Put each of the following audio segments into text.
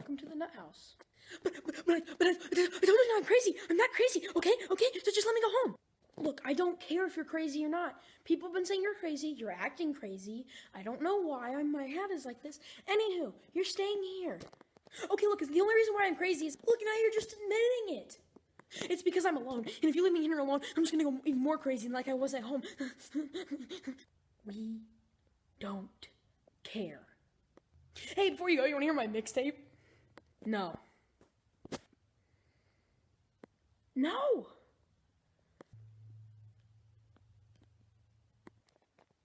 welcome to the nut house. But, but, but, I, but I, I told you I'm crazy. I'm not crazy, okay? Okay? So just let me go home. Look, I don't care if you're crazy or not. People have been saying you're crazy. You're acting crazy. I don't know why. I'm, my hat is like this. Anywho, you're staying here. Okay, look, the only reason why I'm crazy is, look, now you're just admitting it. It's because I'm alone. And if you leave me here alone, I'm just gonna go even more crazy than like I was at home. we don't care. Hey, before you go, you wanna hear my mixtape? No. No!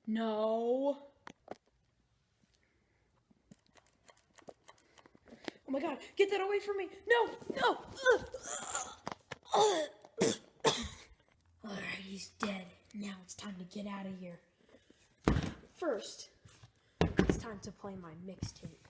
No. Oh my god, get that away from me! No! No! Alright, he's dead. Now it's time to get out of here. First, it's time to play my mixtape.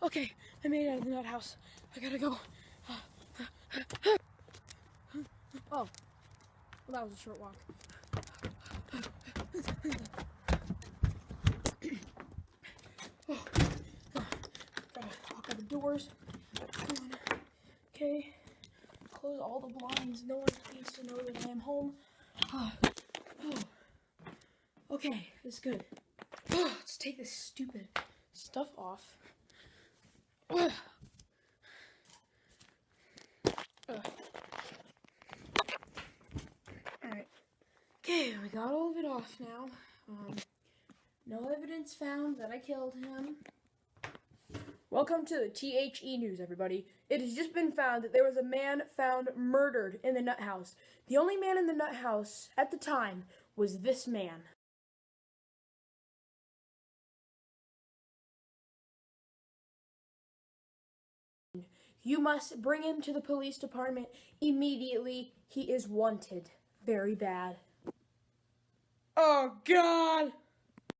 Okay, I made it out of the nut house. I gotta go. Oh, well, that was a short walk. Gotta lock all the doors. Okay, close all the blinds. No one needs to know that I am home. Okay, it's good. Let's take this stupid stuff off. Alright. Okay, we got all of it off now. Um, no evidence found that I killed him. Welcome to the THE News, everybody. It has just been found that there was a man found murdered in the nut house. The only man in the nut house at the time was this man. You must bring him to the police department immediately. He is wanted. Very bad. Oh, God!